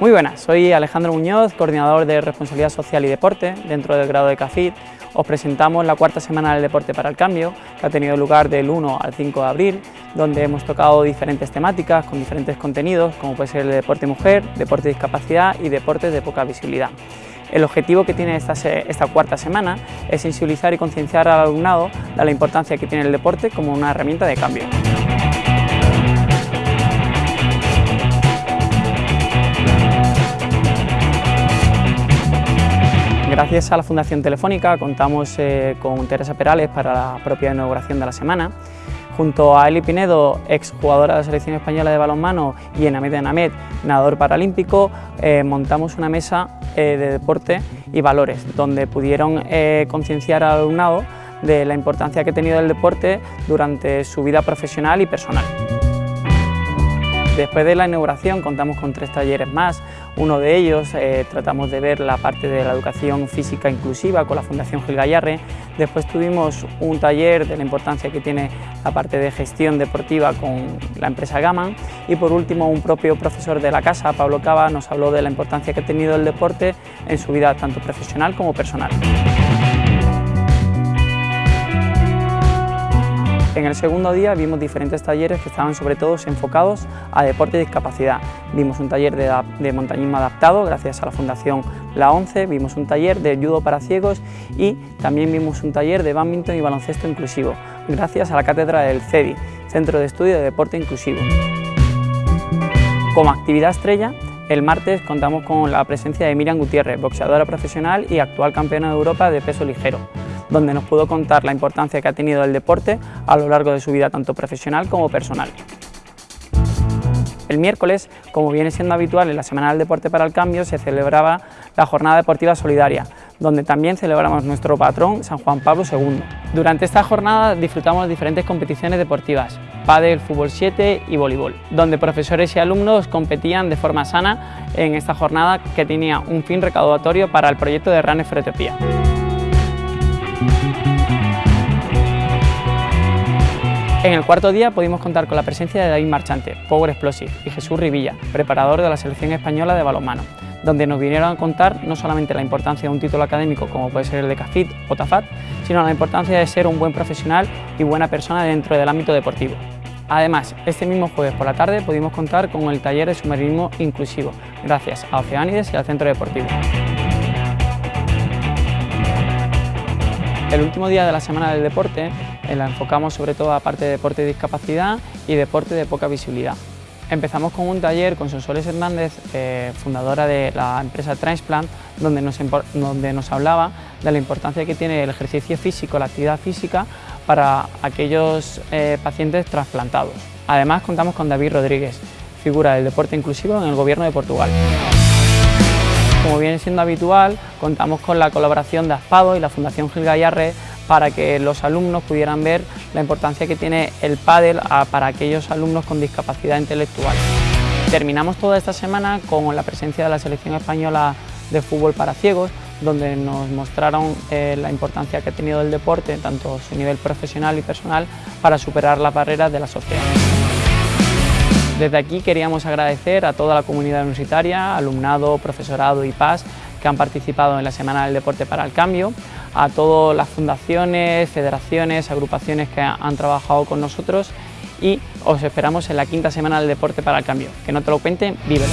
Muy buenas, soy Alejandro Muñoz, coordinador de Responsabilidad Social y Deporte dentro del grado de CAFIT. Os presentamos la cuarta semana del Deporte para el Cambio, que ha tenido lugar del 1 al 5 de abril, donde hemos tocado diferentes temáticas con diferentes contenidos, como puede ser el deporte mujer, deporte de discapacidad y deportes de poca visibilidad. El objetivo que tiene esta, esta cuarta semana es sensibilizar y concienciar al alumnado de la importancia que tiene el deporte como una herramienta de cambio. Gracias a la Fundación Telefónica contamos eh, con Teresa Perales para la propia inauguración de la semana. Junto a Eli Pinedo, ex jugadora de la selección española de balonmano, y Enamed Enamed, nadador paralímpico, eh, montamos una mesa eh, de deporte y valores, donde pudieron concienciar al alumnado de la importancia que ha tenido el deporte durante su vida profesional y personal. Después de la inauguración contamos con tres talleres más, uno de ellos eh, tratamos de ver la parte de la educación física inclusiva con la Fundación Gil Gallarre, después tuvimos un taller de la importancia que tiene la parte de gestión deportiva con la empresa Gaman y por último un propio profesor de la casa, Pablo Cava, nos habló de la importancia que ha tenido el deporte en su vida tanto profesional como personal. En el segundo día vimos diferentes talleres que estaban sobre todo enfocados a deporte y discapacidad. Vimos un taller de, montañismo adaptado gracias a la Fundación La ONCE, vimos un taller de judo para ciegos y también vimos un taller de badminton y baloncesto inclusivo gracias a la cátedra del CEDI, Centro de Estudio de Deporte Inclusivo. Como actividad estrella, el martes contamos con la presencia de Miriam Gutiérrez, boxeadora profesional y actual campeona de Europa de peso ligero donde nos pudo contar la importancia que ha tenido el deporte a lo largo de su vida tanto profesional como personal. El miércoles, como viene siendo habitual en la Semana del Deporte para el Cambio, se celebraba la Jornada Deportiva Solidaria, donde también celebramos nuestro patrón San Juan Pablo II. Durante esta jornada disfrutamos de diferentes competiciones deportivas, pádel, fútbol 7 y voleibol, donde profesores y alumnos competían de forma sana en esta jornada que tenía un fin recaudatorio para el proyecto de Etiopía. En el cuarto día pudimos contar con la presencia de David Marchante, Power Explosive, y Jesús Rivilla, preparador de la selección española de balonmano, donde nos vinieron a contar no solamente la importancia de un título académico como puede ser el de CAFIT o TAFAT, sino la importancia de ser un buen profesional y buena persona dentro del ámbito deportivo. Además, este mismo jueves por la tarde pudimos contar con el taller de submarinismo inclusivo, gracias a Oceánides y al Centro Deportivo. El último día de la Semana del Deporte la enfocamos sobre todo a parte de deporte de discapacidad y deporte de poca visibilidad. Empezamos con un taller con Sonsoles Hernández, eh, fundadora de la empresa Transplant, donde nos, donde nos hablaba de la importancia que tiene el ejercicio físico, la actividad física, para aquellos eh, pacientes trasplantados. Además contamos con David Rodríguez, figura del deporte inclusivo en el Gobierno de Portugal. Como viene siendo habitual, contamos con la colaboración de Aspado y la Fundación Gil Gallarre para que los alumnos pudieran ver la importancia que tiene el pádel para aquellos alumnos con discapacidad intelectual. Terminamos toda esta semana con la presencia de la selección española de fútbol para ciegos, donde nos mostraron eh, la importancia que ha tenido el deporte, tanto su nivel profesional y personal, para superar las barreras de la sociedad. Desde aquí queríamos agradecer a toda la comunidad universitaria, alumnado, profesorado y PAS que han participado en la Semana del Deporte para el Cambio, a todas las fundaciones, federaciones, agrupaciones que han trabajado con nosotros y os esperamos en la quinta Semana del Deporte para el Cambio. Que no te lo cuenten, vívelo.